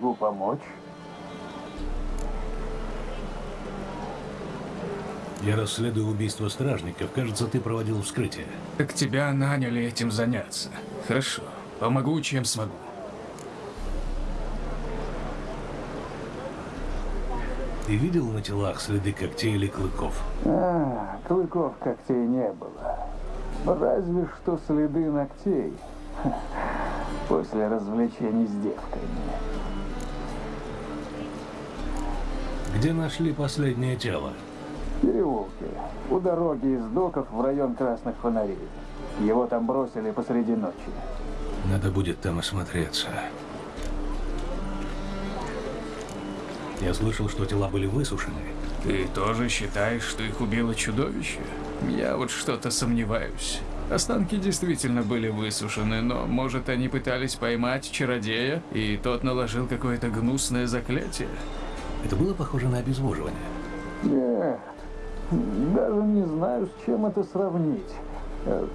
могу помочь? Я расследую убийство стражников. Кажется, ты проводил вскрытие. Так тебя наняли этим заняться. Хорошо. Помогу, чем смогу. Ты видел на телах следы когтей или клыков? А, клыков когтей не было. Разве что следы ногтей. После развлечений с девками. Где нашли последнее тело? В переулке. У дороги из доков в район красных фонарей. Его там бросили посреди ночи. Надо будет там осмотреться. Я слышал, что тела были высушены. Ты тоже считаешь, что их убило чудовище? Я вот что-то сомневаюсь. Останки действительно были высушены, но, может, они пытались поймать чародея, и тот наложил какое-то гнусное заклятие? Это было похоже на обезвоживание. Нет. Даже не знаю, с чем это сравнить. Э,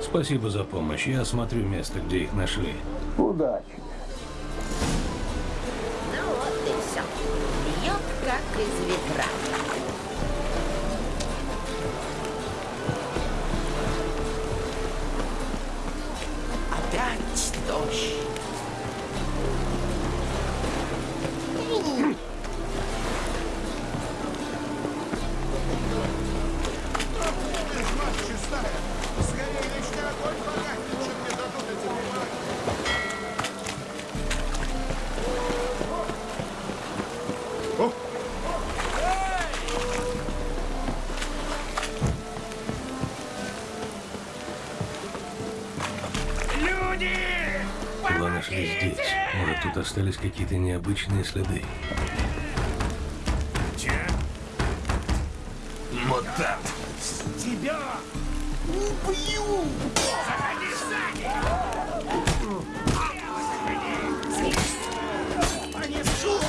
Спасибо за помощь. Я осмотрю место, где их нашли. Удачи. Ну вот и все. Бьет как из ведра. Остались какие-то необычные следы. Мутант! Тебя убью! Заходи сзади! Понесу!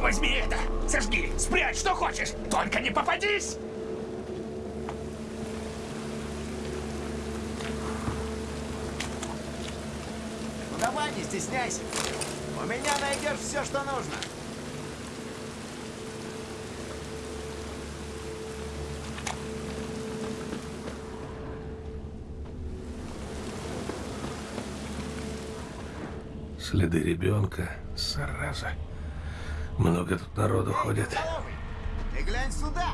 Возьми это! Сожги! Спрячь, что хочешь! Только не попадись! Ну давай, не стесняйся. У меня найдешь все, что нужно. Следы ребенка. Зараза. Много тут народу ходит. Ты глянь сюда.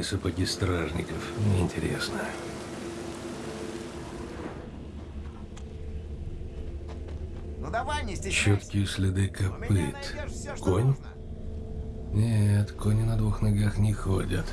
Подкованные сапоги стражников. Интересно. Ну давай, не. Четкие следы копыт. все, Конь? нужно. Нет, кони на двух ногах не ходят.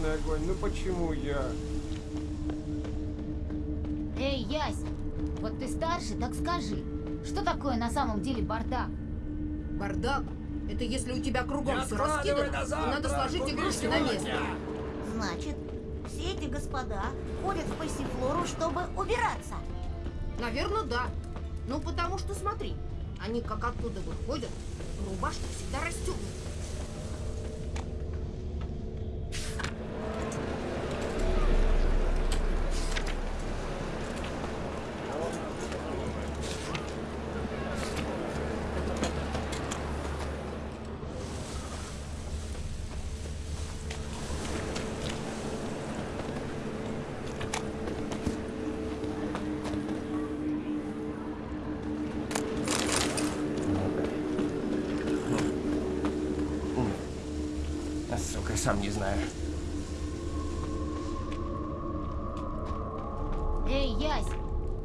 Вечный огонь, ну почему я? Эй, Ясь, вот ты старше, так скажи, что такое на самом деле бардак? Бардак – это если у тебя кругом все раскидано, и надо сложить игрушки на место. Значит, все эти господа ходят в пассифлору, чтобы убираться. Наверное, да. Ну, потому что смотри, Они как оттуда выходят, рубашка всегда расстегнута. Сам не знаю. Эй, Ясь,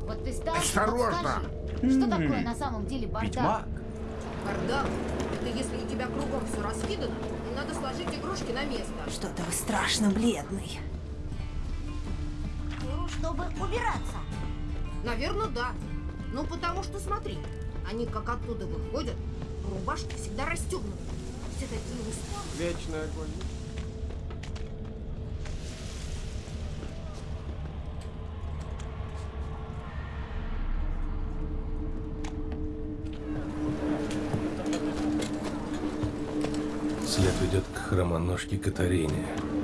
вот ты старше, Осторожно! скажи, что такое на самом деле бардак? Ведьмак? Бардак — это если у тебя кругом все раскидано, и надо сложить игрушки на место. Что-то вы страшно бледный. Чтобы убираться. Наверное, да. Ну, потому что смотри, они как оттуда выходят, рубашка всегда расстегнута. Все такие усталые. Вечный огонь. Хромоножке Катарине.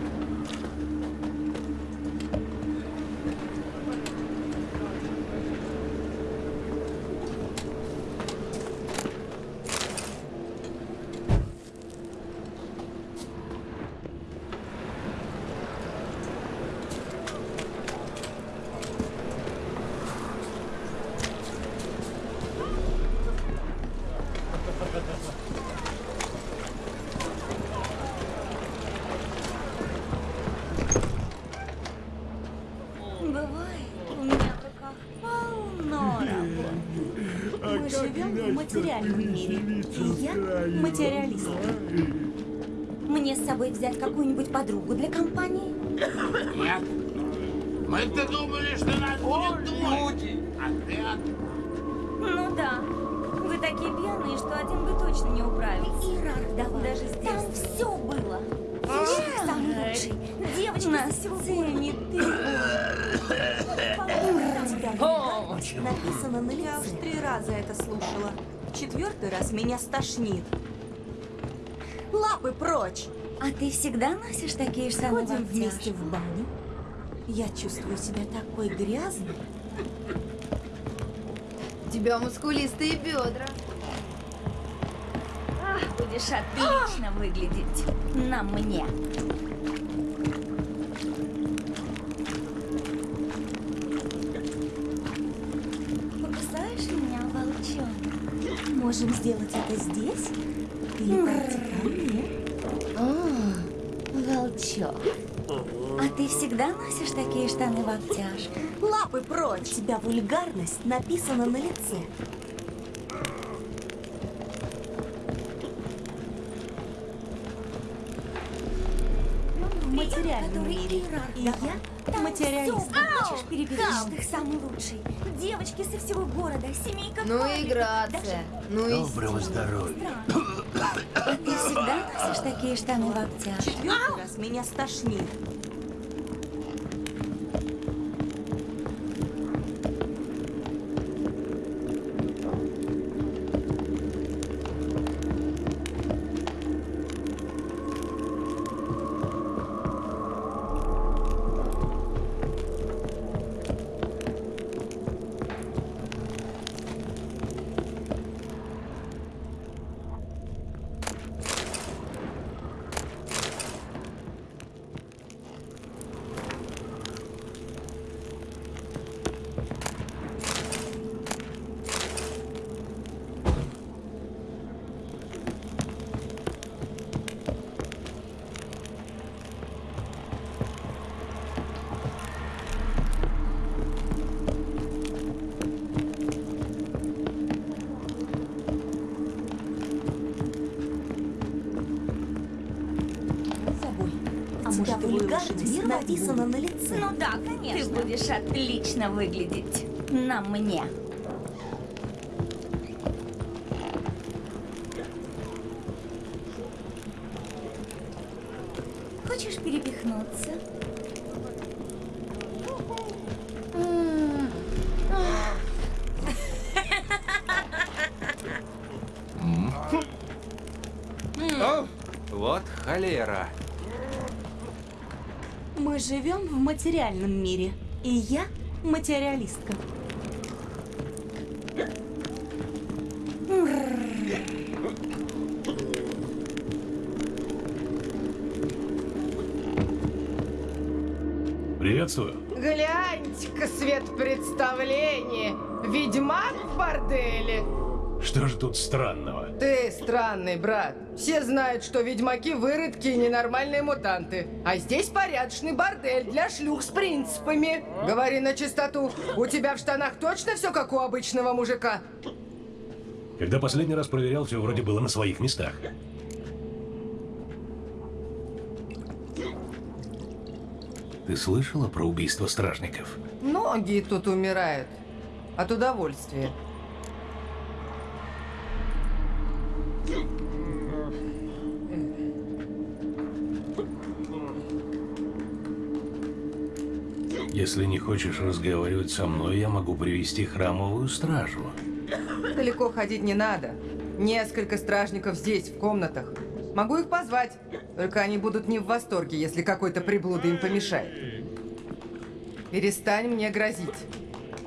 Написано на Я уж лице. три раза это слушала. Четвертый раз меня стошнит. Лапы прочь! А ты всегда носишь такие же самые Ходим вместе? в баню. Я чувствую себя такой грязной. У тебя мускулистые бедра. Будешь отлично выглядеть. На мне. Это здесь? Пойти ко мне? Волчок. А ты всегда носишь такие штаны в обтяжку? Лапы прочь! У тебя вульгарность написана на лице. Мире. И я материалист. Хочешь переписать их самый лучший? Девочки со всего города, семейка Ну и грация. Ну и Доброго здоровья. Ты всегда носишь такие штаны в обтяжку? Четвертый раз меня стошнит. будешь отлично выглядеть на мне. Хочешь перепихнуться? Вот холера. Мы живем в материальном мире я материалистка. Приветствую. Гляньте-ка свет представления. Ведьмак в борделе. Что же тут странного? Ты странный, брат. Все знают, что ведьмаки выродки и ненормальные мутанты. А здесь порядочный бордель для шлюх с принципами. Говори на чистоту. У тебя в штанах точно все как у обычного мужика? Когда последний раз проверял, все вроде было на своих местах. Ты слышала про убийство стражников? Многие тут умирают. От удовольствия. Если не хочешь разговаривать со мной, я могу привести храмовую стражу. Далеко ходить не надо. Несколько стражников здесь, в комнатах. Могу их позвать. Только они будут не в восторге, если какой-то приблуда им помешает. Перестань мне грозить.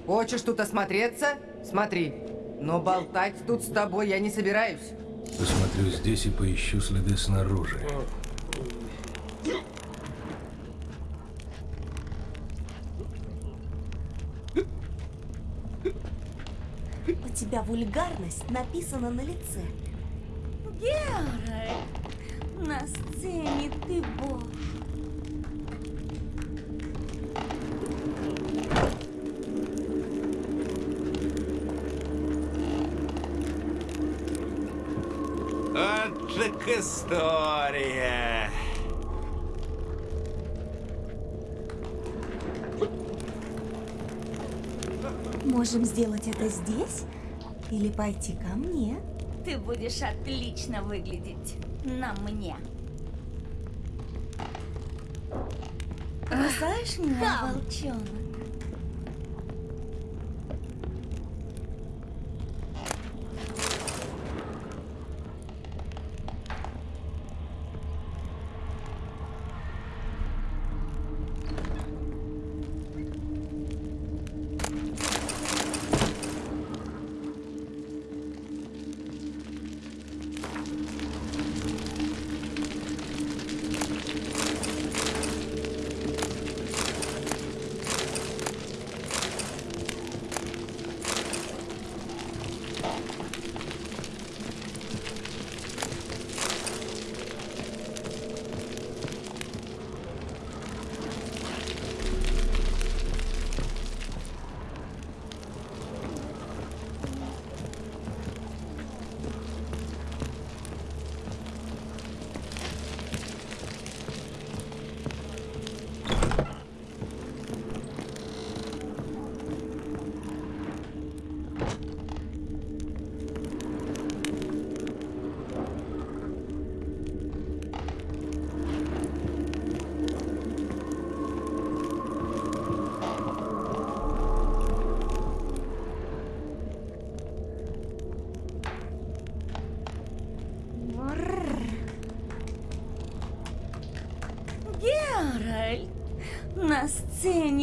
Хочешь тут осмотреться? Смотри. Но болтать тут с тобой я не собираюсь. Посмотрю здесь и поищу следы снаружи. У тебя вульгарность написана на лице. Геральт, на сцене ты бог. Вот так история. Можем сделать это здесь или пойти ко мне. Ты будешь отлично выглядеть на мне. Кусаешь меня, волчонок?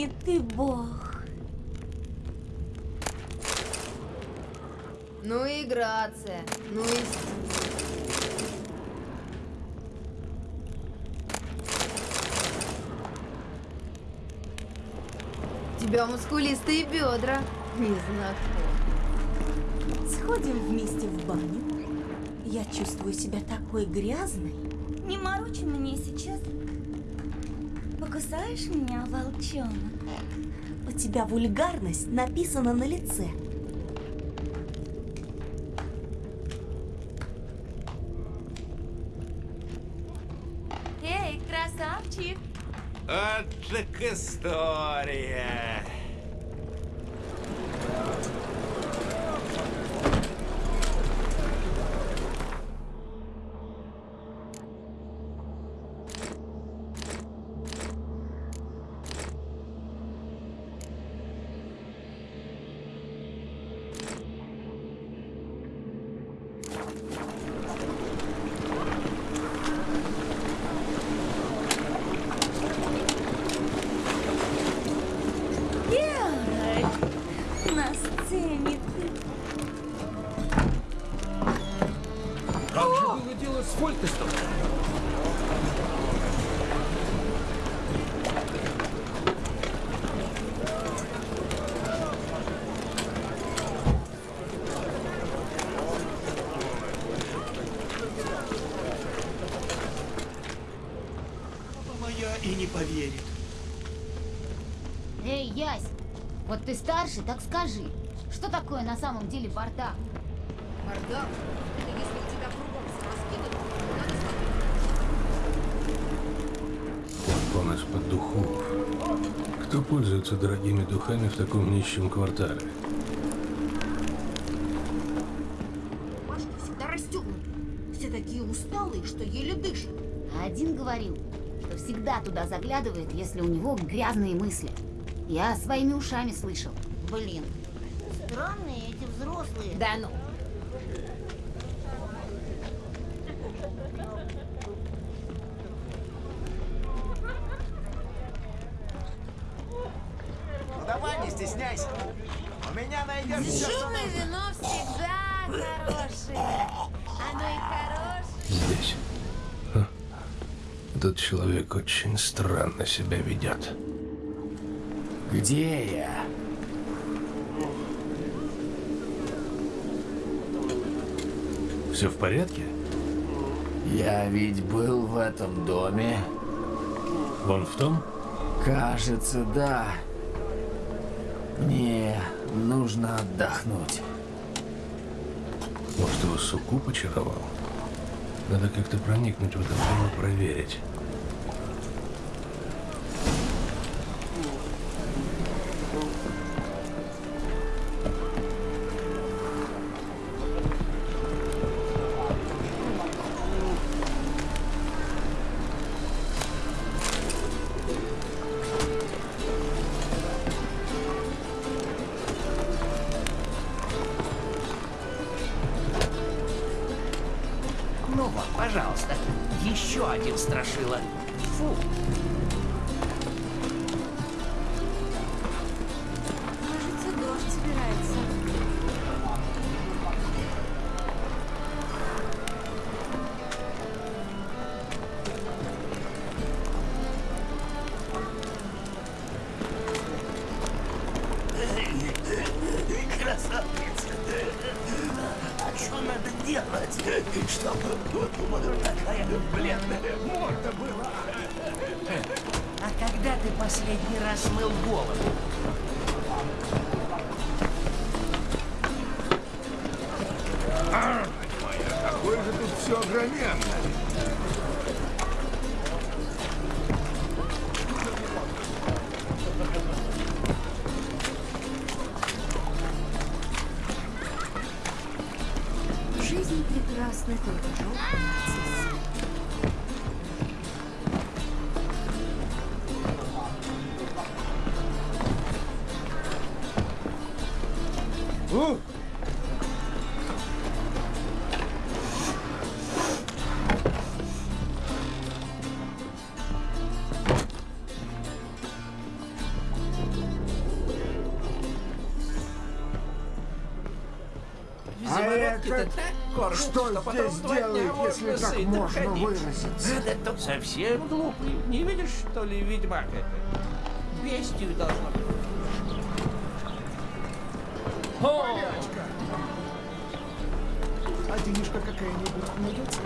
Сцене ты бог. Ну и грация, ну и тебя мускулистые бедра. Не знаком. Сходим вместе в баню. Я чувствую себя такой грязной. Не морочи мне сейчас. Покусаешь меня, волчонок? У тебя вульгарность написана на лице. Было дело с Фолькостом? Моя и не поверит. Эй, Ясь, вот ты старше, так скажи, что такое на самом деле бардак? Бардак? Кто пользуется дорогими духами в таком нищем квартале? Рубашки всегда расстегнуты. Все такие усталые, что еле дышат. А один говорил, что всегда туда заглядывает, если у него грязные мысли. Я своими ушами слышал. Блин, странные эти взрослые. Да ну. Ну человек очень странно себя ведет. Где я? Все в порядке? Я ведь был в этом доме. Вон в том? Кажется, да. Мне нужно отдохнуть. Может, его суккуб очаровал? Надо как-то проникнуть в это дело, проверить. Ну вот, пожалуйста, еще один страшила. Фу. Что здесь делает, если так можно выразиться? Это совсем глупый. Не видишь, что ли, ведьмак это? Бестию должно быть. А денежка какая-нибудь найдется?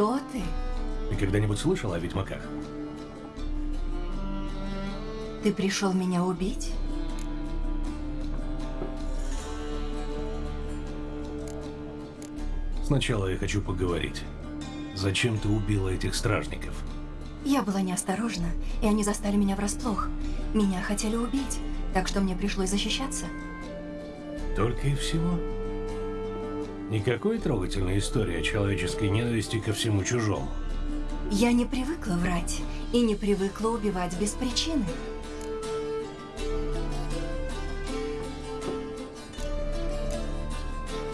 Кто ты? Ты когда-нибудь слышал о ведьмаках? Ты пришел меня убить? Сначала я хочу поговорить. Зачем ты убила этих стражников? Я была неосторожна, и они застали меня врасплох. Меня хотели убить, так что мне пришлось защищаться. Только и всего. Никакой трогательной истории о человеческой ненависти ко всему чужому. Я не привыкла врать и не привыкла убивать без причины.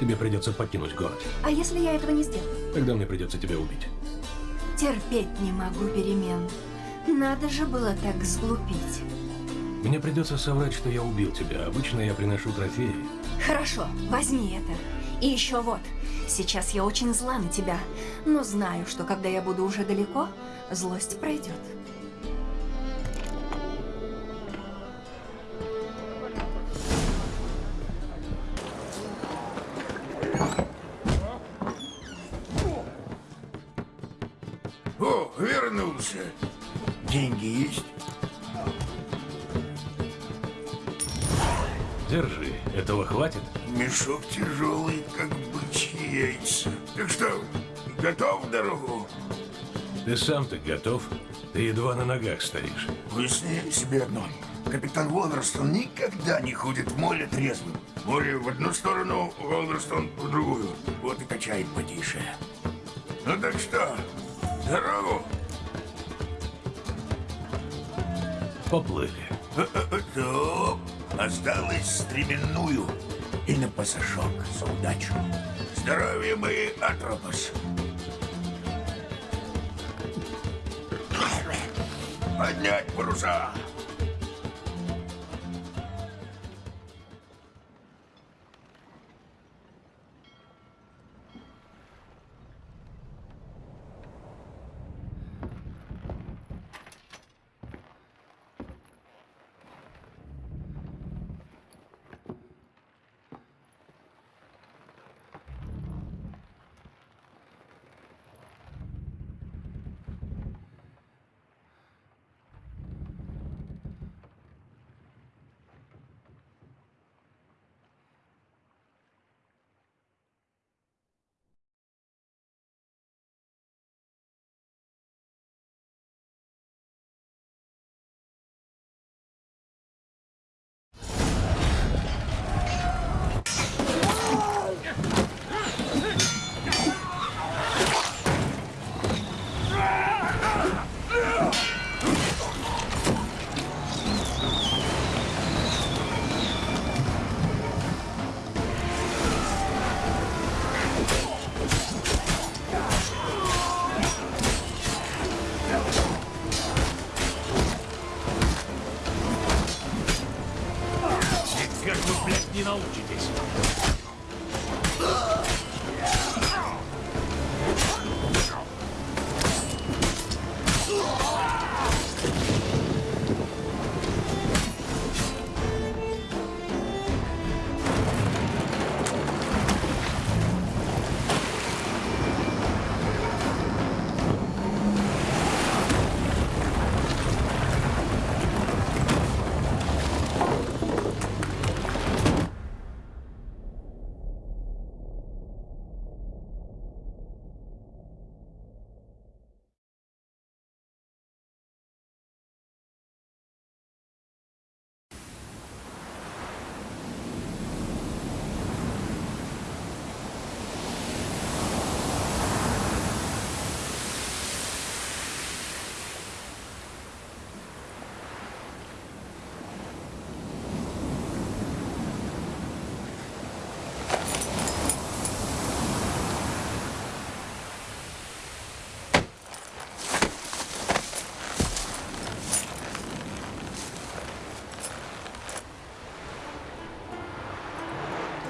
Тебе придется покинуть город. А если я этого не сделаю? Тогда мне придется тебя убить. Терпеть не могу перемен. Надо же было так сглупить. Мне придется соврать, что я убил тебя. Обычно я приношу трофеи. Хорошо, возьми это. И еще вот, сейчас я очень зла на тебя, но знаю, что когда я буду уже далеко, злость пройдет. Готов в дорогу? Ты сам-то готов? Ты едва на ногах стоишь. Выясни себе одно. Капитан Уолверстон никогда не ходит в море трезвым. Море в одну сторону, Уолверстон в другую. Вот и качает потише. Ну так что, дорогу? Поплыли. Стоп! Осталось стременную и на пасашок за удачу. Здоровье мои, Атропос! Поднять паруса!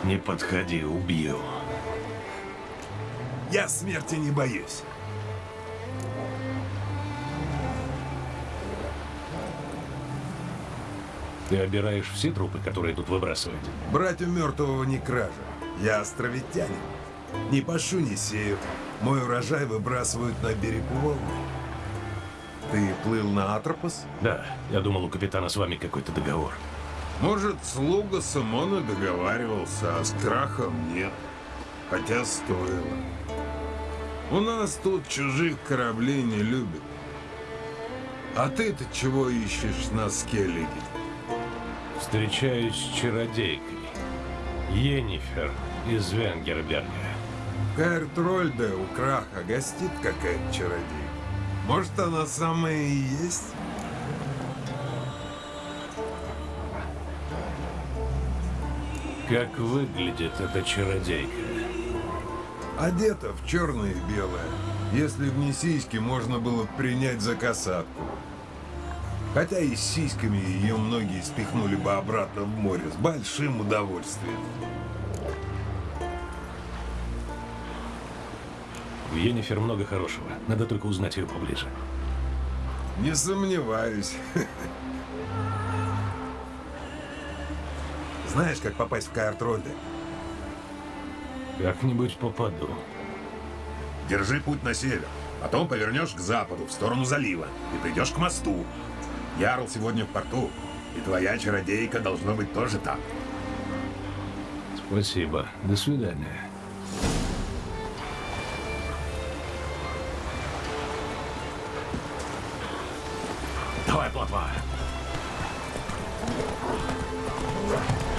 Не подходи, убью. Я смерти не боюсь. Ты обираешь все трупы, которые тут выбрасывают? Брать у мертвого не кража. Я островитянин. Не пашу, не сею. Мой урожай выбрасывают на берег волны. Ты плыл на Атропос? Да, я думал, у капитана с вами какой-то договор. Может, слуга Самона договаривался, а с крахом нет. Хотя стоило. У нас тут чужих кораблей не любят. А ты-то чего ищешь на Скеллиге? Встречаюсь с чародейкой. Йеннифер из Венгерберга. Каэртрольде у Краха гостит какая-то чародейка. Может, она самая и есть? Как выглядит эта чародейка? Одета в черное и белое. Если в сиськи можно было принять за касатку. Хотя и с сиськами ее многие спихнули бы обратно в море с большим удовольствием. В Йеннифер много хорошего. Надо только узнать ее поближе. Не сомневаюсь. Знаешь, как попасть в Каэртрольде? Как-нибудь попаду. Держи путь на север. Потом повернешь к западу, в сторону залива, и придешь к мосту. Ярл сегодня в порту, и твоя чародейка должно быть тоже там. Спасибо. До свидания. Давай, плотва. Вперед,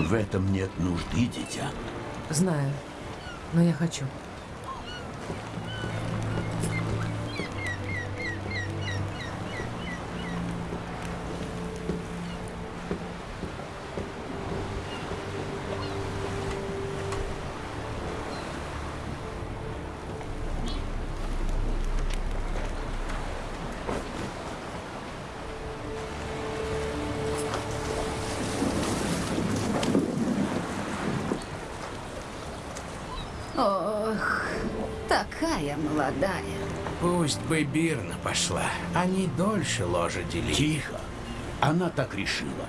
В этом нет нужды, дитя. Знаю, но я хочу. Пусть бы Бирна пошла. Они дольше ложа делили. Тихо. Она так решила.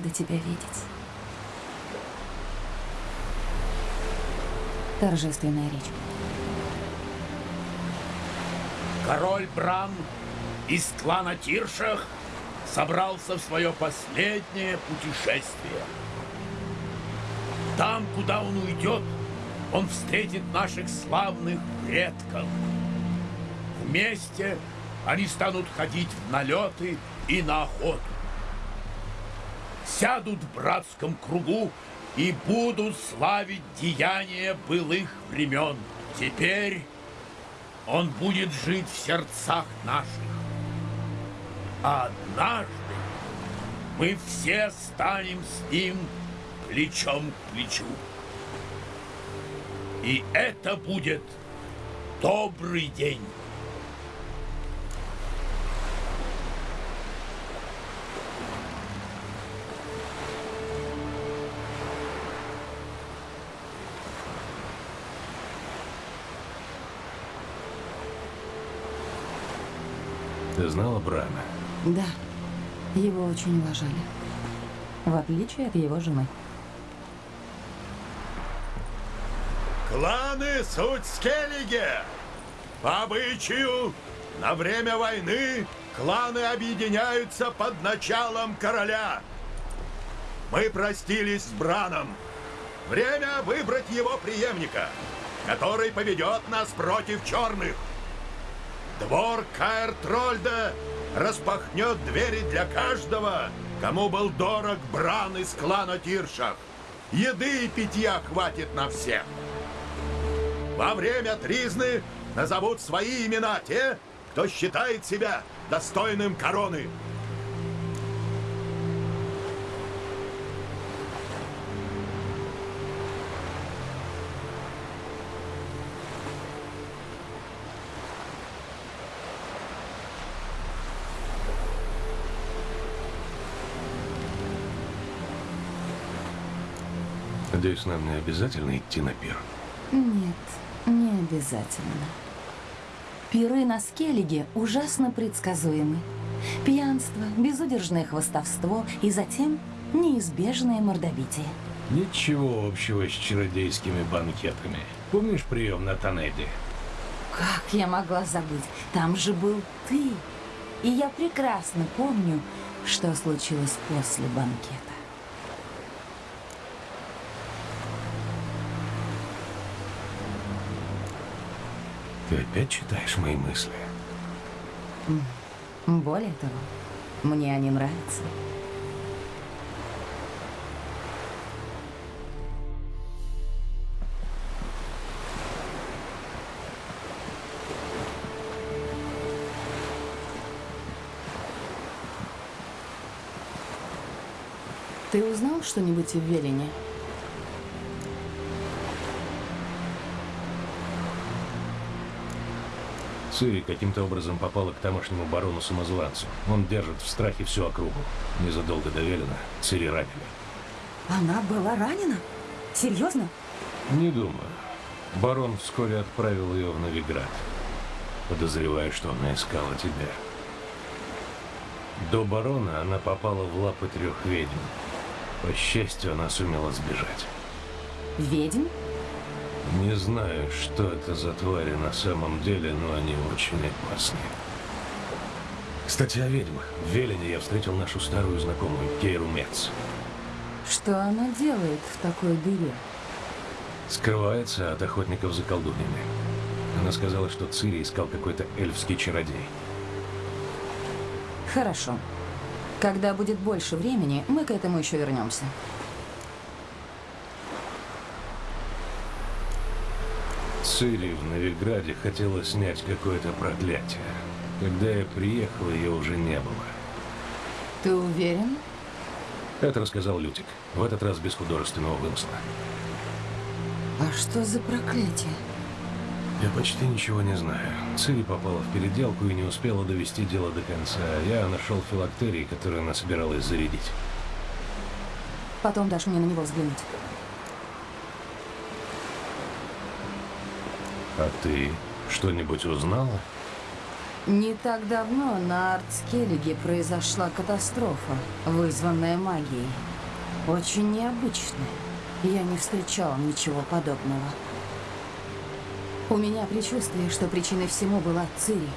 Рада тебя видеть. Торжественная речь. Король Бран из клана Тиршах собрался в свое последнее путешествие. Там, куда он уйдет, он встретит наших славных предков. Вместе они станут ходить в налеты и на охоту. Сядут в братском кругу и будут славить деяния былых времен. Теперь он будет жить в сердцах наших. А однажды мы все станем с ним плечом к плечу. И это будет добрый день. Знала Брана? Да, его очень уважали. В отличие от его жены. Кланы суть скеллиги! По обычаю, на время войны кланы объединяются под началом короля. Мы простились с Браном. Время выбрать его преемника, который поведет нас против черных. Двор Каэр Трольда распахнет двери для каждого, кому был дорог Бран из клана Тиршах. Еды и питья хватит на всех. Во время тризны назовут свои имена те, кто считает себя достойным короны. Надеюсь, нам не обязательно идти на пир. Нет, не обязательно. Пиры на Скеллиге ужасно предсказуемы. Пьянство, безудержное хвостовство и затем неизбежное мордобитие. Ничего общего с чародейскими банкетами. Помнишь прием на Танеде? Как я могла забыть? Там же был ты. И я прекрасно помню, что случилось после банкета. Ты опять читаешь мои мысли? Более того, мне они нравятся. Ты узнал что-нибудь в Велине? Цири каким-то образом попала к тамошнему барону-самозванцу. Он держит в страхе всю округу. Незадолго до Велина Цири ранили. Она была ранена? Серьезно? Не думаю. Барон вскоре отправил ее в Новиград. Подозреваю, что она искала тебя. До барона она попала в лапы трех ведьм. По счастью, она сумела сбежать. Ведьм? Не знаю, что это за твари на самом деле, но они очень опасны. Кстати, о ведьмах. В Велине я встретил нашу старую знакомую, Кейру Мец. Что она делает в такой дыре? Скрывается от охотников за колдуньями. Она сказала, что Цири искал какой-то эльфский чародей. Хорошо. Когда будет больше времени, мы к этому еще вернемся. Цири в Новиграде хотела снять какое-то проклятие. Когда я приехал, ее уже не было. Ты уверен? Это рассказал Лютик. В этот раз без художественного вымысла. А что за проклятие? Я почти ничего не знаю. Цири попала в переделку и не успела довести дело до конца. Я нашел филактерий, который она собиралась зарядить. Потом дашь мне на него взглянуть. А ты что-нибудь узнала? Не так давно на Артскеллиге произошла катастрофа, вызванная магией. Очень необычная. Я не встречала ничего подобного. У меня предчувствие, что причиной всему была Цири.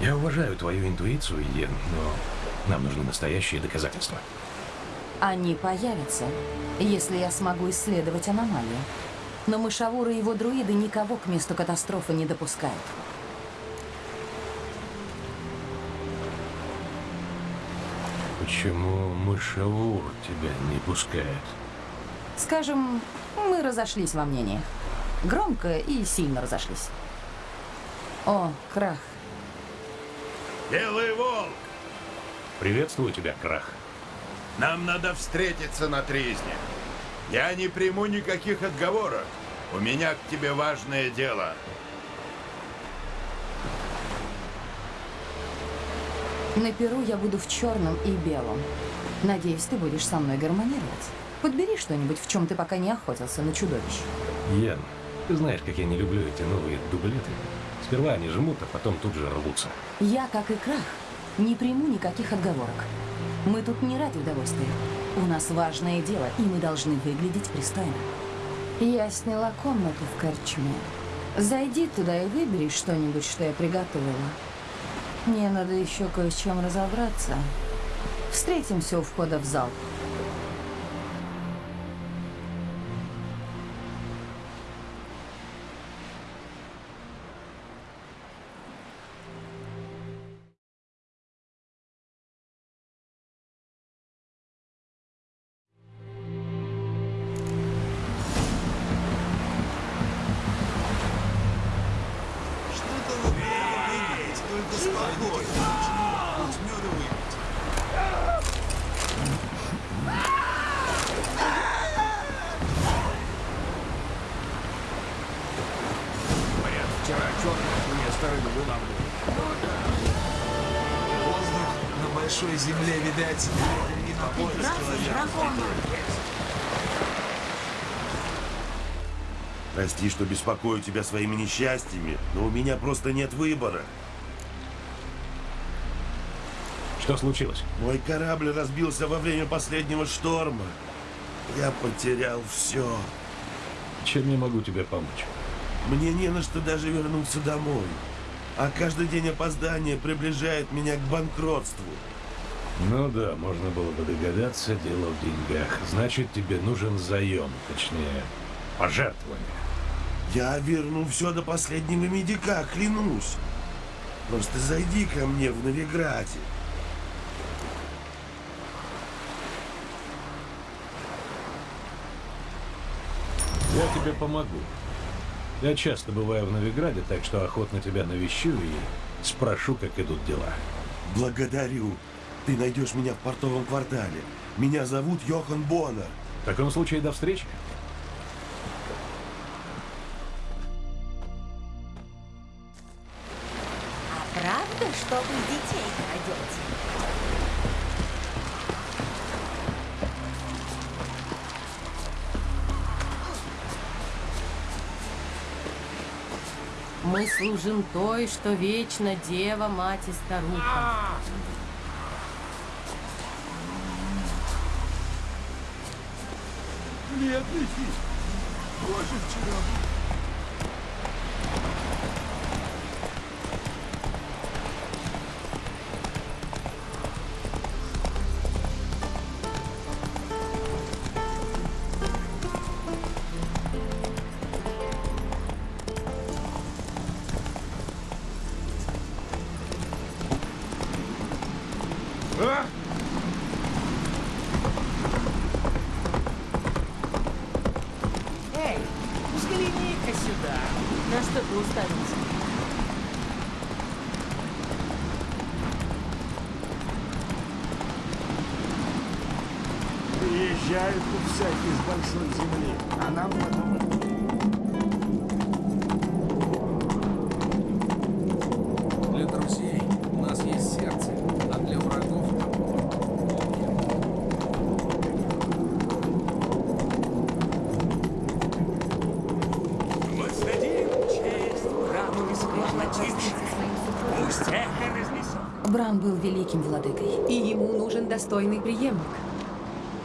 Я уважаю твою интуицию, Йен, но нам нужны настоящие доказательства. Они появятся, если я смогу исследовать аномалию. Но мышавуры и его друиды никого к месту катастрофы не допускают. Почему мышавур тебя не пускает? Скажем, мы разошлись во мнениях. Громко и сильно разошлись. О, крах. Белый волк! Приветствую тебя, Крах. Нам надо встретиться на тризне. Я не приму никаких отговорок. У меня к тебе важное дело. На Перу я буду в черном и белом. Надеюсь, ты будешь со мной гармонировать. Подбери что-нибудь, в чем ты пока не охотился на чудовищ. Йен, ты знаешь, как я не люблю эти новые дублеты. Сперва они жмут, а потом тут же рвутся. Я, как и Крах, не приму никаких отговорок. Мы тут не ради удовольствия. У нас важное дело, и мы должны выглядеть пристойно. Я сняла комнату в корчме. Зайди туда и выбери что-нибудь, что я приготовила. Мне надо еще кое с чем разобраться. Встретимся у входа в зал. Прости, что беспокою тебя своими несчастьями, но у меня просто нет выбора. Что случилось? Мой корабль разбился во время последнего шторма. Я потерял все. Чем я могу тебе помочь? Мне не на что даже вернуться домой. А каждый день опоздания приближает меня к банкротству. Ну да, можно было бы догадаться, дело в деньгах. Значит, тебе нужен заем, точнее, пожертвование. Я верну все до последнего медика, клянусь. Просто зайди ко мне в Новиграде. Я тебе помогу. Я часто бываю в Новиграде, так что охотно тебя навещу и спрошу, как идут дела. Благодарю. Ты найдешь меня в портовом квартале. Меня зовут Йохан Боннер. В таком случае до встречи. Служим той, что вечно дева, мать и старуха. Бедный фиг. Боже, вчера. Достойный преемник.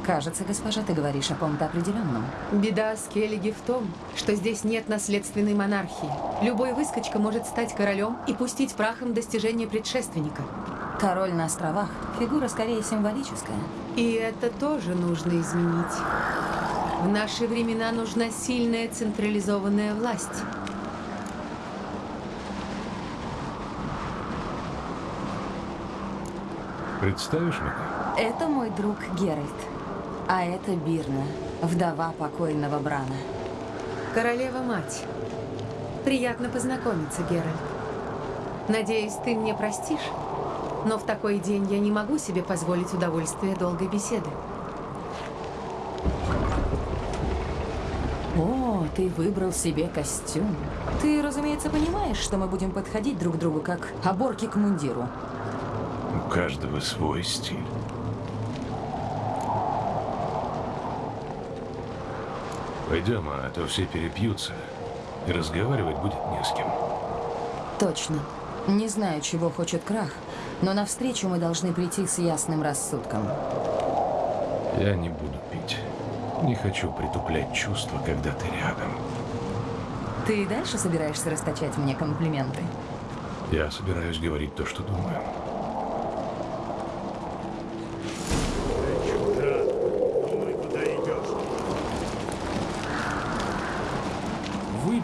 Кажется, госпожа, ты говоришь о ком-то определенном. Беда Скеллиги в том, что здесь нет наследственной монархии. Любой выскочка может стать королем и пустить прахом достижения предшественника. Король на островах. Фигура скорее символическая. И это тоже нужно изменить. В наши времена нужна сильная централизованная власть. Представишь меня? Это мой друг Геральт. А это Бирна, вдова покойного Брана. Королева-мать. Приятно познакомиться, Геральт. Надеюсь, ты мне простишь? Но в такой день я не могу себе позволить удовольствие долгой беседы. О, ты выбрал себе костюм. Ты, разумеется, понимаешь, что мы будем подходить друг к другу как оборки к мундиру. У каждого свой стиль. Пойдем, а то все перепьются. И разговаривать будет не с кем. Точно. Не знаю, чего хочет Крах, но навстречу мы должны прийти с ясным рассудком. Я не буду пить. Не хочу притуплять чувства, когда ты рядом. Ты и дальше собираешься расточать мне комплименты? Я собираюсь говорить то, что думаю.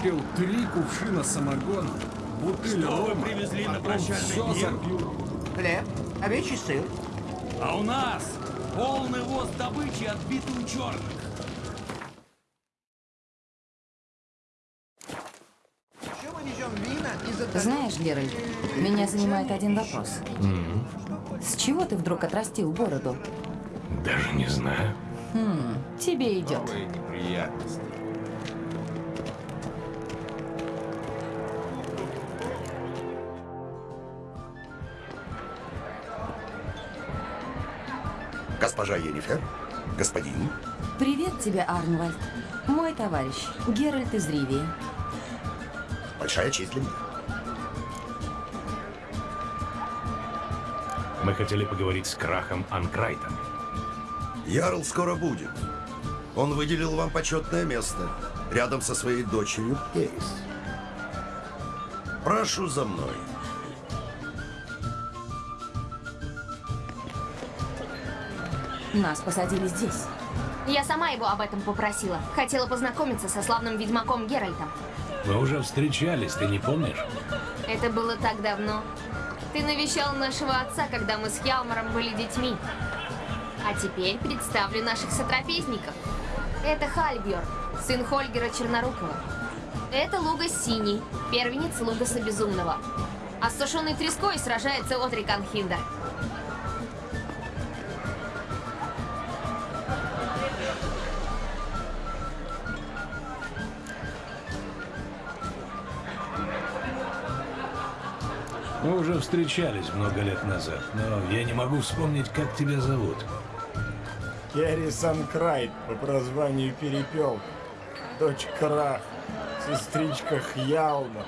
Выпил три кувшина самогона, бутыль Что вы рома, привезли на прощальный все пир? запью. Хлеб, овечий сыр. А у нас полный воз добычи отбитый у черных. Знаешь, Геральт, меня занимает один вопрос. М, С чего ты вдруг отрастил бороду? Даже не знаю. Хм, тебе идет. Новые неприятности. Госпожа Енифер? Господин? Привет тебе, Арнвальд. Мой товарищ, Геральт из Ривии. Большая честь для меня. Мы хотели поговорить с Крахом Анкрайтом. Ярл скоро будет. Он выделил вам почетное место, рядом со своей дочерью Эрис. Прошу за мной. Нас посадили здесь. Я сама его об этом попросила. Хотела познакомиться со славным ведьмаком Геральтом. Мы уже встречались, ты не помнишь? Это было так давно. Ты навещал нашего отца, когда мы с Хялмаром были детьми. А теперь представлю наших сотрапезников. Это Хальбьор, сын Хольгера Чернорукова. Это Лугас Синий, первенец Лугаса Безумного. А с сушеной треской сражается Отрик Анхиндер. Встречались много лет назад, но я не могу вспомнить, как тебя зовут. Керрисон Крайт по прозванию Перепелка. Дочь Крах, сестричка Хьялмара.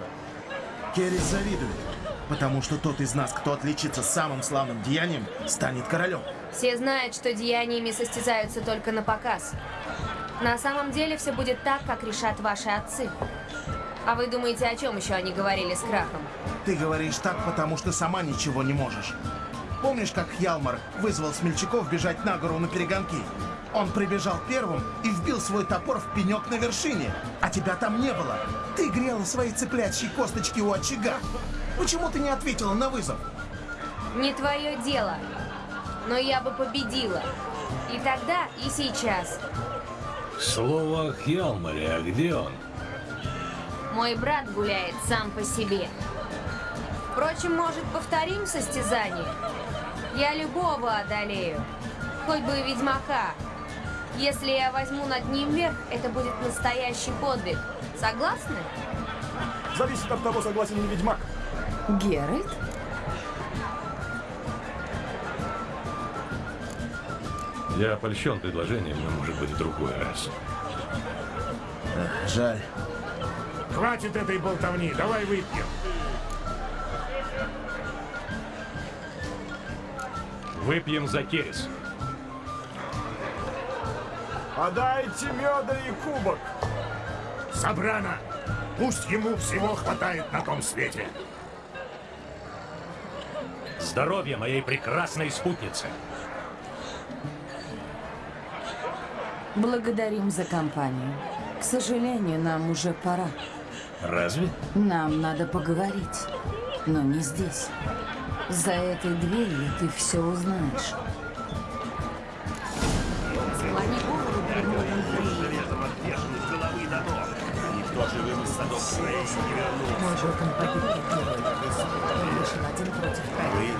Керри завидует, потому что тот из нас, кто отличится самым славным деянием, станет королем. Все знают, что деяниями состязаются только на показ. На самом деле все будет так, как решат ваши отцы. А вы думаете, о чем еще они говорили с Крахом? Ты говоришь так, потому что сама ничего не можешь. Помнишь, как Хьялмар вызвал смельчаков бежать на гору на перегонки? Он прибежал первым и вбил свой топор в пенек на вершине, а тебя там не было. Ты грела свои цыплячьи косточки у очага. Почему ты не ответила на вызов? Не твое дело. Но я бы победила. И тогда, и сейчас. Слово о Хьялмаре, а где он? Мой брат гуляет сам по себе. Впрочем, может, повторим состязание? Я любого одолею. Хоть бы и ведьмака. Если я возьму над ним верх, это будет настоящий подвиг. Согласны? Зависит от того, согласен ли ведьмак. Геральт? Я опольщен предложением, но может быть в другой раз. Жаль. Хватит этой болтовни, давай выпьем. Выпьем за Керис. Подайте меда и кубок. Собрано! Пусть ему всего хватает на том свете. Здоровья моей прекрасной спутницы. Благодарим за компанию. К сожалению, нам уже пора. Разве? Нам надо поговорить. Но не здесь. За этой дверью ты все узнаешь. Склони голову перед модом. Никто живым из садов Шрей не вернулся. Мой Готэм погиб как герой. Он вышел один против троих.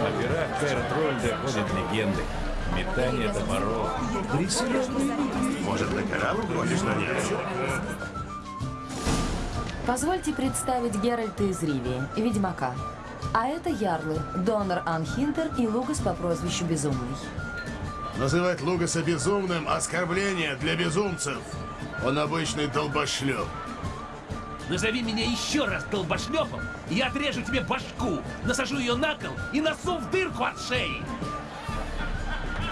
О пирах Кайр Трольда ходят легенды. Метание топоров. Может, на корабль хочешь нанять? Позвольте представить Геральта из Ривии, Ведьмака. А это Ярлы, Донор Анхинтер и Лугас по прозвищу Безумный. Называть Лугаса безумным – оскорбление для безумцев. Он обычный долбошлеп. Назови меня еще раз долбошлепом, и я отрежу тебе башку, насажу ее на кол и носу в дырку от шеи.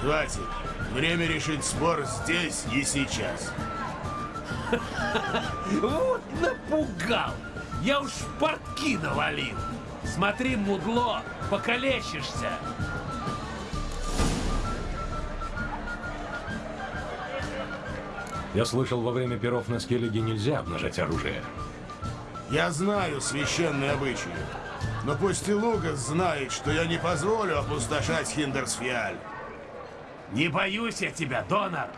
Хватит. Время решить спор здесь и сейчас. Вот напугал. Я уж в портки навалил. Смотри, мудло, покалечишься. Я слышал, во время перов на Скеллиге нельзя обнажать оружие. Я знаю священные обычаи. Но пусть и Лугас знает, что я не позволю опустошать Хиндерсфиаль. Не боюсь я тебя, донор.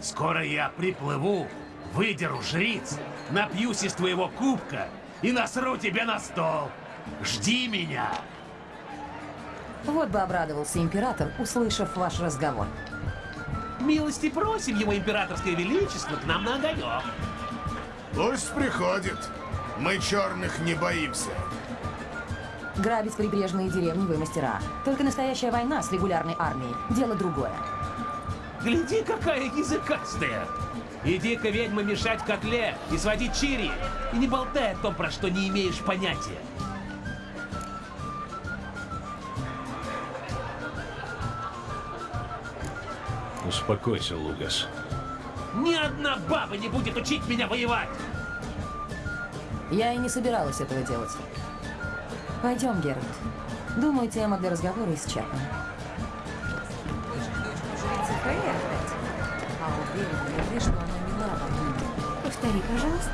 Скоро я приплыву, выдеру жриц, напьюсь из твоего кубка и насру тебе на стол. Жди меня. Вот бы обрадовался император, услышав ваш разговор. Милости просим его императорское величество к нам на огонек. Пусть приходит. Мы черных не боимся. Грабить прибрежные деревни вы мастера. Только настоящая война с регулярной армией – дело другое. Гляди, какая языкастая! Иди-ка, ведьма, мешать в котле и сводить чири. И не болтай о том, про что не имеешь понятия. Успокойся, Лугас. Ни одна баба не будет учить меня воевать! Я и не собиралась этого делать. Пойдем, Геральт. Думаю, тема для разговора исчерпана. А? Повтори, пожалуйста.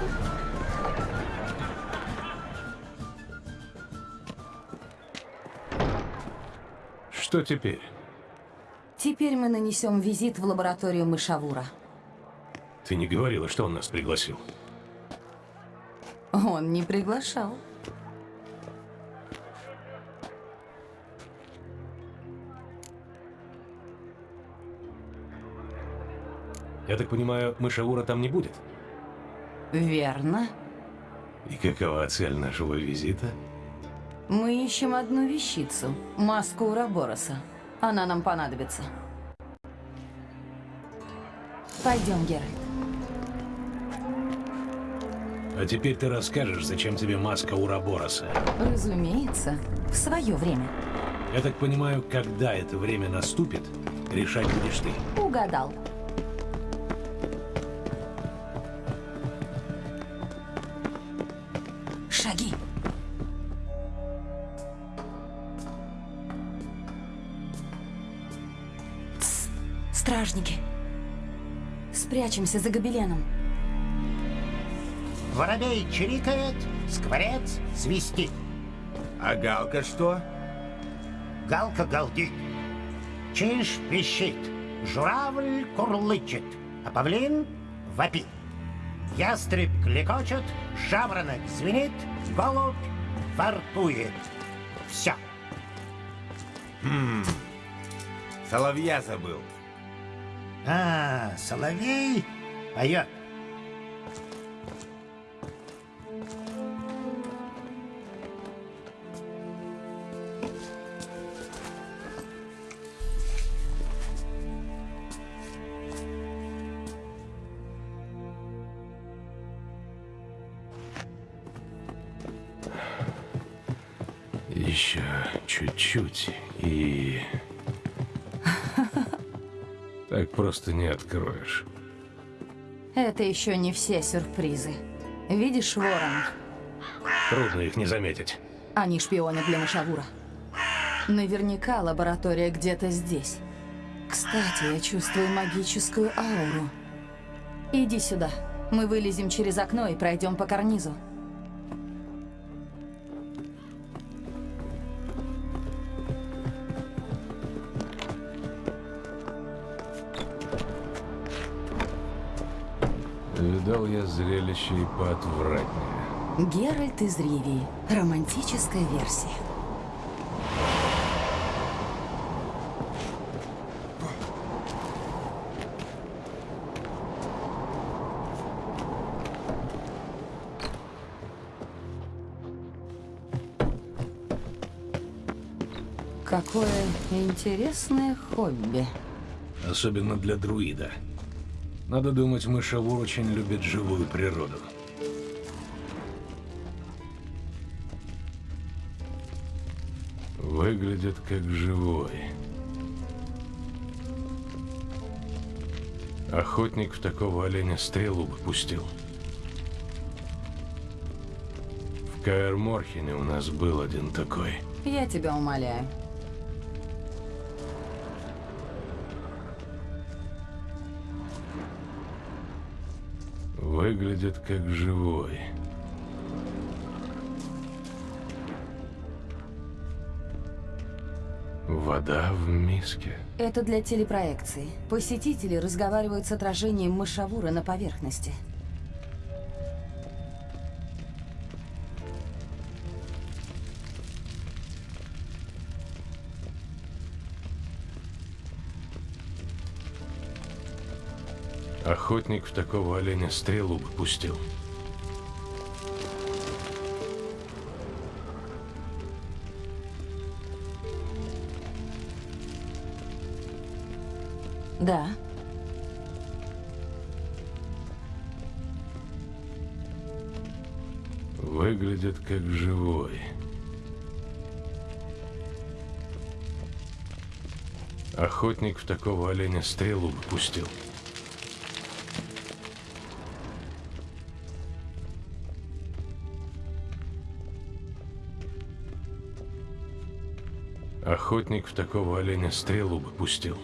Что теперь? Теперь мы нанесем визит в лабораторию Мышавура. Ты не говорила, что он нас пригласил. Он не приглашал. Я так понимаю, мышаура там не будет? Верно. И какова цель нашего визита? Мы ищем одну вещицу. Маску Урабороса. Она нам понадобится. Пойдем, Геральт. А теперь ты расскажешь, зачем тебе маска Урабороса. Разумеется, в свое время. Я так понимаю, когда это время наступит, решать будешь ты. Угадал. Спрячемся за гобеленом. Воробей чирикает, скворец свистит. А Галка что? Галка галдит. Чиж пищит. Журавль курлычет. А павлин вопит. Ястреб клекочет, жаворонок звенит, голубь фартует. Все. Хм. Соловья забыл. А, соловей поет. Не откроешь. Это еще не все сюрпризы. Видишь, Ворон? Трудно их не заметить. Они шпионы для Машавура. Наверняка лаборатория где-то здесь. Кстати, я чувствую магическую ауру. Иди сюда. Мы вылезем через окно и пройдем по карнизу. Зрелище и поотвратнее. Геральт из Ривии. Романтическая версия. Какое интересное хобби. Особенно для друида. Надо думать, мышавур очень любит живую природу. Выглядит как живой. Охотник в такого оленя стрелу бы пустил. В Каэр Морхене у нас был один такой. Я тебя умоляю. Выглядит как живой. Вода в миске. Это для телепроекции. Посетители разговаривают с отражением мышавура на поверхности. Охотник в такого оленя стрелу бы пустил. Да. Выглядит как живой. Охотник в такого оленя стрелу бы пустил. Охотник в такого оленя стрелу бы пустил.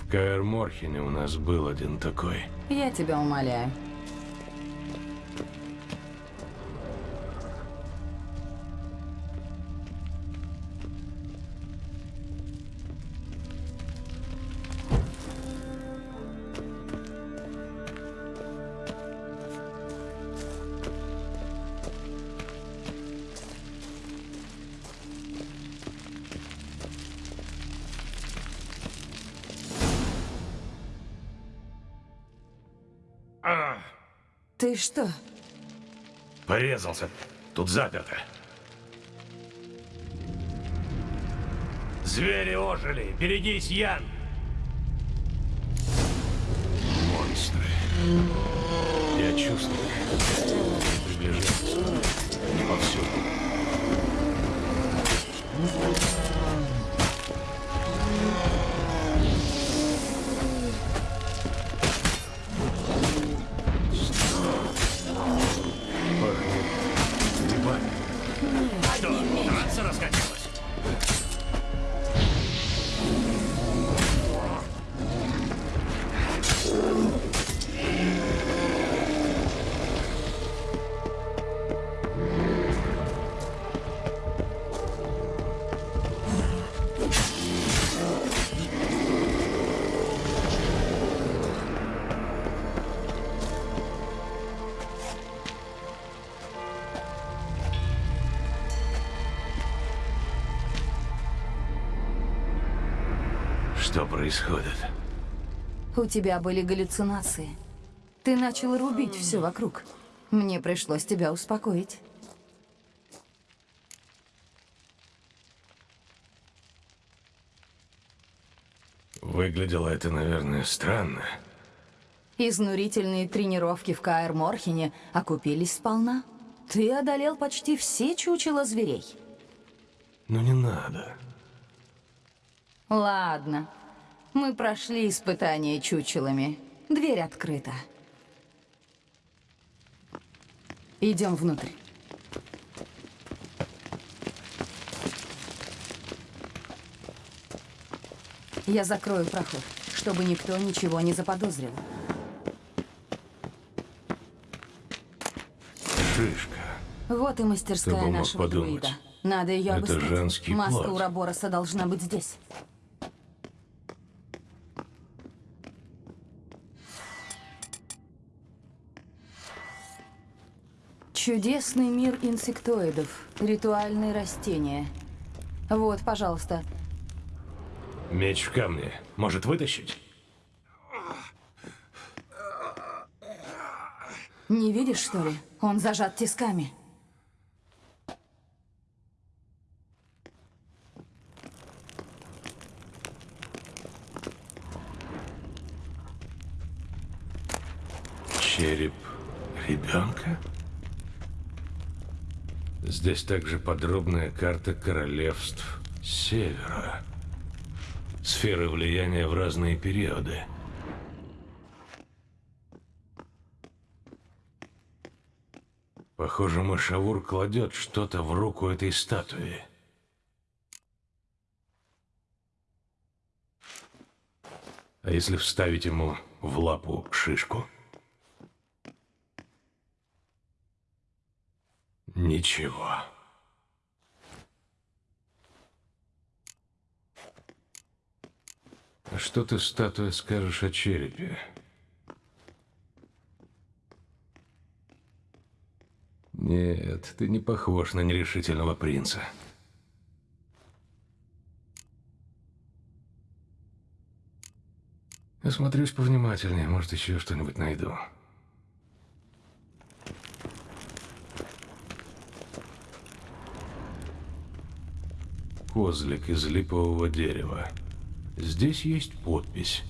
В Каэр Морхене у нас был один такой. Я тебя умоляю. Ты что? Порезался. Тут заперто. Звери ожили! Берегись, Ян! Монстры. Я чувствую. Происходит? У тебя были галлюцинации. Ты начал рубить все вокруг. Мне пришлось тебя успокоить. Выглядело это, наверное, странно. Изнурительные тренировки в Каэр Морхене окупились сполна. Ты одолел почти все чучела зверей. Ну не надо. Ладно. Мы прошли испытание чучелами. Дверь открыта. Идем внутрь. Я закрою проход, чтобы никто ничего не заподозрил. Шишка. Вот и мастерская нашего подумать. друида. Надо ее Это обыскать. женский Маска плод. Урабороса должна быть здесь. Чудесный мир инсектоидов. Ритуальные растения. Вот, пожалуйста. Меч в камне. Может вытащить? Не видишь, что ли? Он зажат тисками. Череп ребенка? Здесь также подробная карта королевств Севера. Сферы влияния в разные периоды. Похоже, Машавур кладет что-то в руку этой статуи. А если вставить ему в лапу шишку? Ничего. А что ты, статуя, скажешь о черепе? Нет, ты не похож на нерешительного принца. Осмотрюсь повнимательнее, может, еще что-нибудь найду. Козлик из липового дерева. Здесь есть подпись.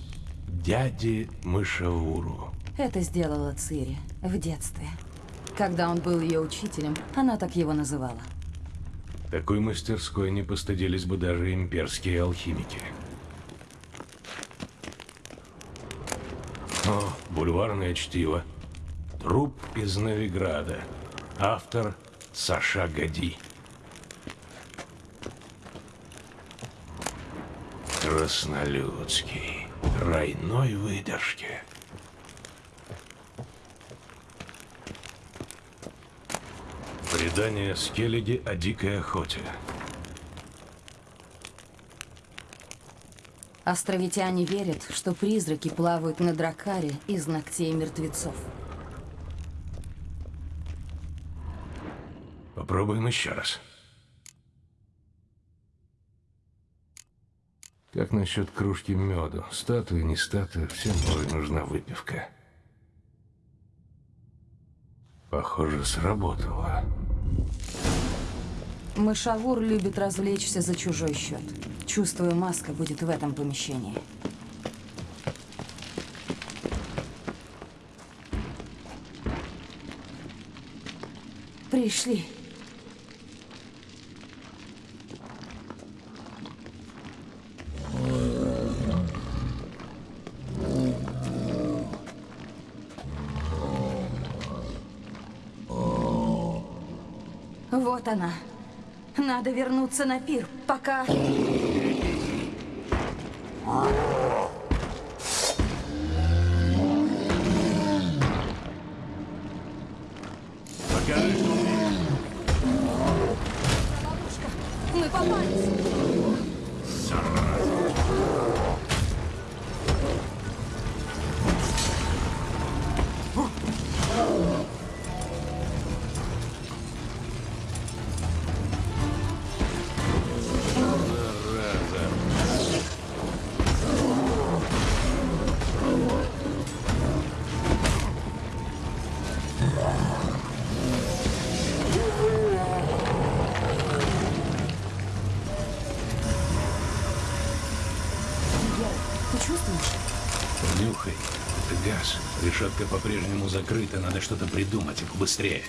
Дяди Мышавуру. Это сделала Цири в детстве. Когда он был ее учителем, она так его называла. Такой мастерской не постыдились бы даже имперские алхимики. О, бульварное чтиво. Труп из Новиграда. Автор Саша Гади. Краснолюдский. Тройной выдержки. Предание Скеллиги о дикой охоте. Островитяне верят, что призраки плавают на дракаре из ногтей мертвецов. Попробуем еще раз. Как насчет кружки меду? Статуя, не статуя, всем порой нужна выпивка. Похоже, сработало. Мышавур любит развлечься за чужой счет. Чувствую, маска будет в этом помещении. Пришли. Вот она. Надо вернуться на пир, пока... решетка по-прежнему закрыта, надо что-то придумать и побыстрее.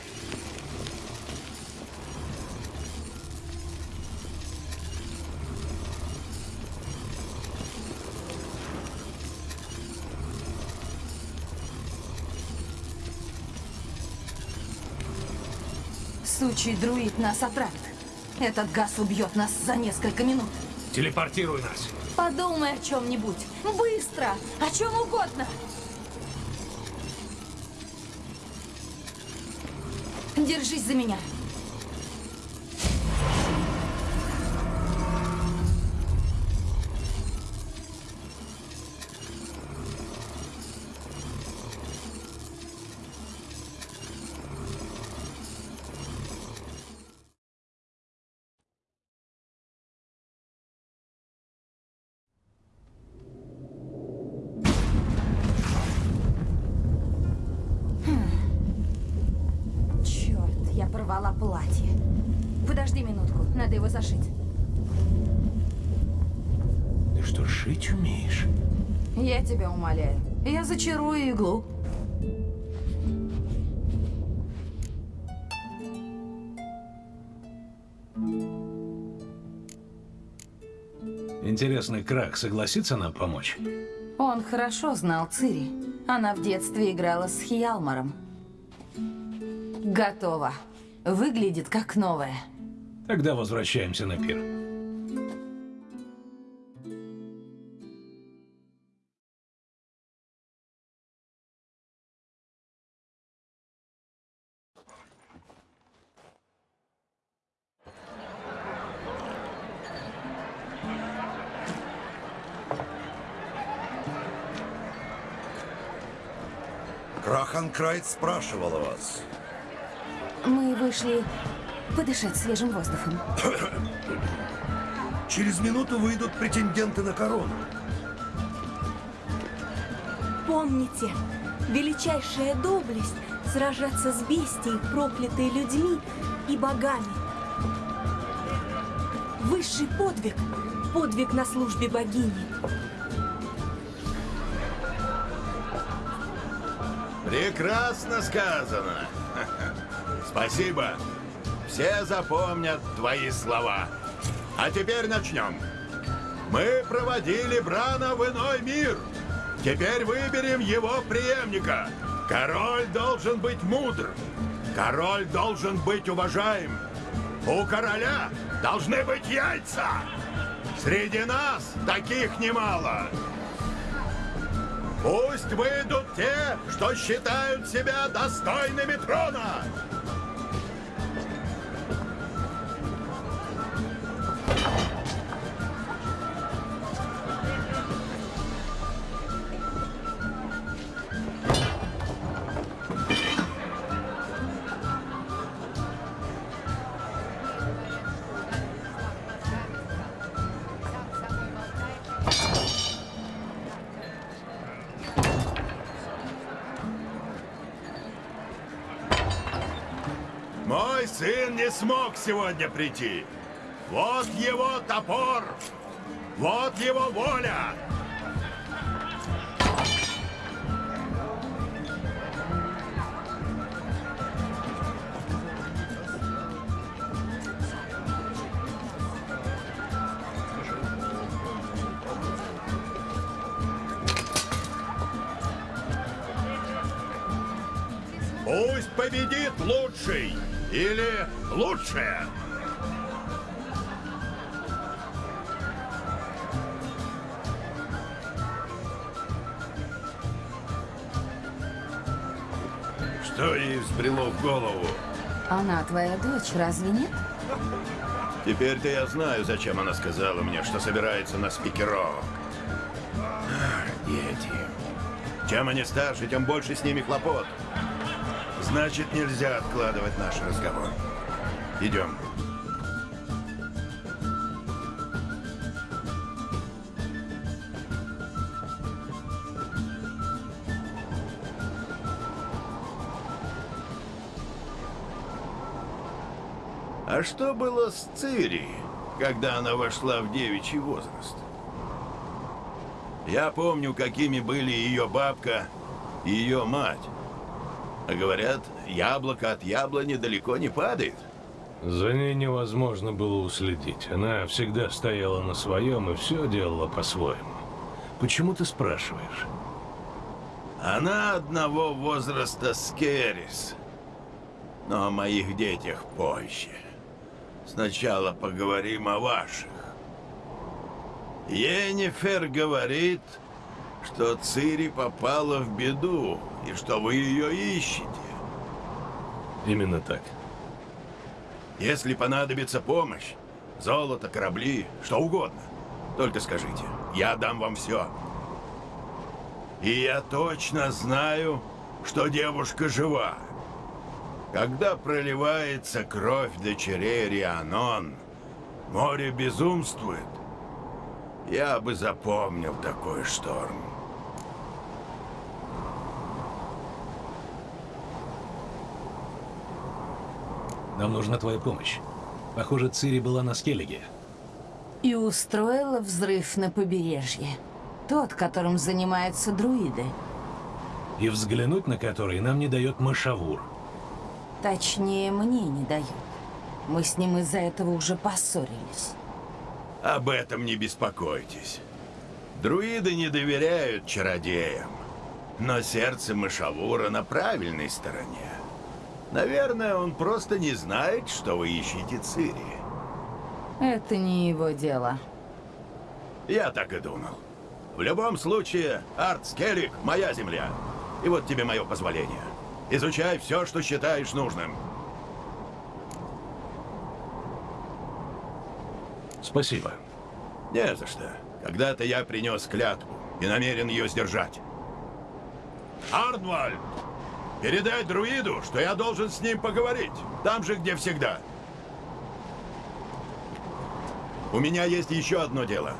Сучий друид нас отравит. Этот газ убьет нас за несколько минут. Телепортируй нас. Подумай о чем-нибудь. Быстро! О чем угодно! Держись за меня. Зачарую иглу. Интересно, Крак согласится нам помочь? Он хорошо знал Цири. Она в детстве играла с Хиалмаром. Готово. Выглядит как новая. Тогда возвращаемся на пир. Краханкрайт спрашивал о вас. Мы вышли подышать свежим воздухом. Через минуту выйдут претенденты на корону. Помните, величайшая доблесть — сражаться с бестией, проклятой людьми и богами. Высший подвиг — подвиг на службе богини. Прекрасно сказано. Спасибо. Все запомнят твои слова. А теперь начнем. Мы проводили Брана в иной мир. Теперь выберем его преемника. Король должен быть мудр. Король должен быть уважаем. У короля должны быть яйца. Среди нас таких немало. Пусть выйдут те, что считают себя достойными трона. Сегодня прийти. Вот его топор. Вот его воля. Что ей взбрело в голову? Она твоя дочь, разве нет? Теперь-то я знаю, зачем она сказала мне, что собирается на спикерок. Ах, Дети. Чем они старше, тем больше с ними хлопот. Значит, нельзя откладывать наш разговор. Идем. А что было с Цири, когда она вошла в девичий возраст? Я помню, какими были ее бабка ее мать. А говорят, яблоко от яблони далеко не падает. За ней невозможно было уследить. Она всегда стояла на своем и все делала по-своему. Почему ты спрашиваешь? Она одного возраста с Керрис. Но о моих детях позже. Сначала поговорим о ваших. Енифер говорит, что Цири попала в беду, и что вы ее ищете. Именно так. Если понадобится помощь, золото, корабли, что угодно, только скажите, я дам вам все. И я точно знаю, что девушка жива. Когда проливается кровь дочерей Рианон, море безумствует. Я бы запомнил такой шторм. Нам нужна твоя помощь. Похоже, Цири была на Скеллиге. И устроила взрыв на побережье. Тот, которым занимаются друиды. И взглянуть на который нам не дает Машавур. Точнее, мне не дают. Мы с ним из-за этого уже поссорились. Об этом не беспокойтесь. Друиды не доверяют чародеям. Но сердце Машавура на правильной стороне. Наверное, он просто не знает, что вы ищете Цири. Это не его дело. Я так и думал. В любом случае, Арт Скеллик — моя земля. И вот тебе мое позволение. Изучай все, что считаешь нужным. Спасибо. Не за что. Когда-то я принес клятву и намерен ее сдержать. Арнвальд! Передай друиду, что я должен с ним поговорить. Там же, где всегда. У меня есть еще одно дело.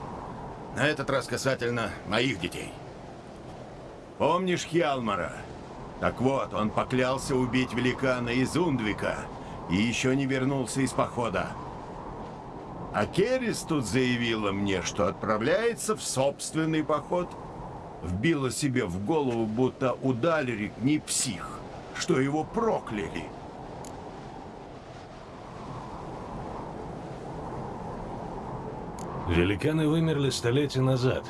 На этот раз касательно моих детей. Помнишь Хьялмара? Так вот, он поклялся убить великана из Ундвика и еще не вернулся из похода. А Керрис тут заявила мне, что отправляется в собственный поход. Вбила себе в голову, будто у Далерик не псих, что его прокляли. Великаны вымерли столетия назад.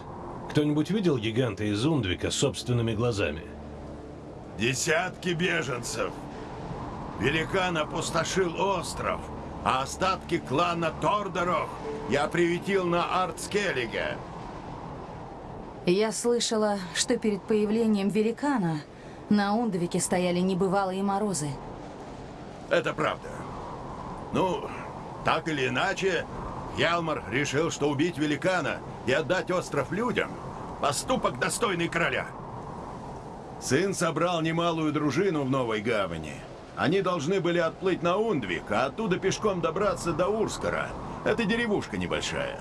Кто-нибудь видел гиганта из Ундвика собственными глазами? Десятки беженцев. Великан опустошил остров, а остатки клана Тордоров я приютил на Артскеллиге. Я слышала, что перед появлением великана на Ундвике стояли небывалые морозы. Это правда. Ну, так или иначе, Ялмар решил, что убить великана и отдать остров людям – поступок достойный короля. Сын собрал немалую дружину в Новой Гавани. Они должны были отплыть на Ундвик, а оттуда пешком добраться до Урскара. Это деревушка небольшая.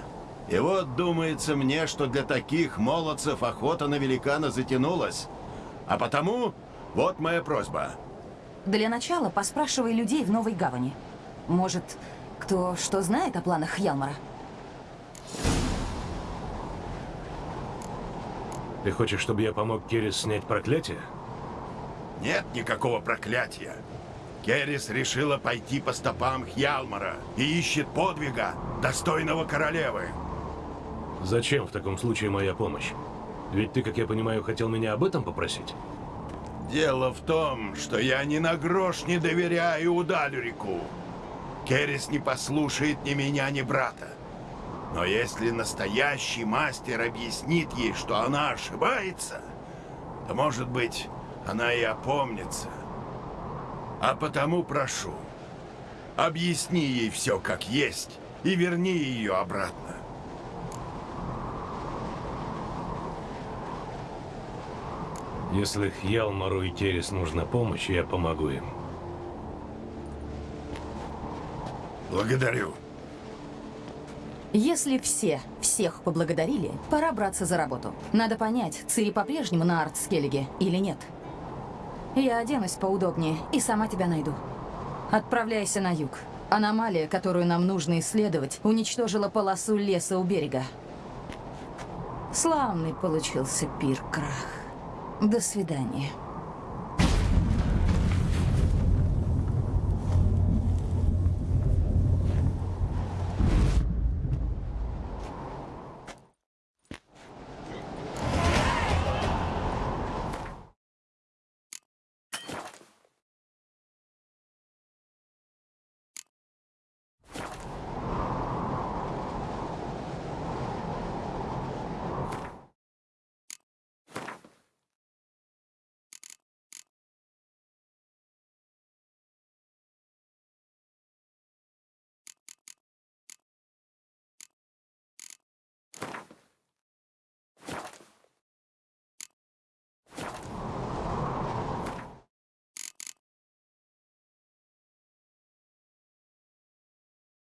И вот думается мне, что для таких молодцев охота на великана затянулась. А потому вот моя просьба. Для начала поспрашивай людей в Новой Гавани. Может, кто что знает о планах Ялмара? Ты хочешь, чтобы я помог Керрис снять проклятие? Нет никакого проклятия. Керрис решила пойти по стопам Хьялмара и ищет подвига, достойного королевы. Зачем в таком случае моя помощь? Ведь ты, как я понимаю, хотел меня об этом попросить? Дело в том, что я ни на грош не доверяю Удалюрику. Керрис не послушает ни меня, ни брата. Но если настоящий мастер объяснит ей, что она ошибается, то, может быть, она и опомнится. А потому прошу, объясни ей все как есть и верни ее обратно. Если Хьялмару и Керрис нужна помощь, я помогу им. Благодарю. Если все всех поблагодарили, пора браться за работу. Надо понять, Цири по-прежнему на Артскеллиге или нет. Я оденусь поудобнее и сама тебя найду. Отправляйся на юг. Аномалия, которую нам нужно исследовать, уничтожила полосу леса у берега. Славный получился пир, Крах. До свидания.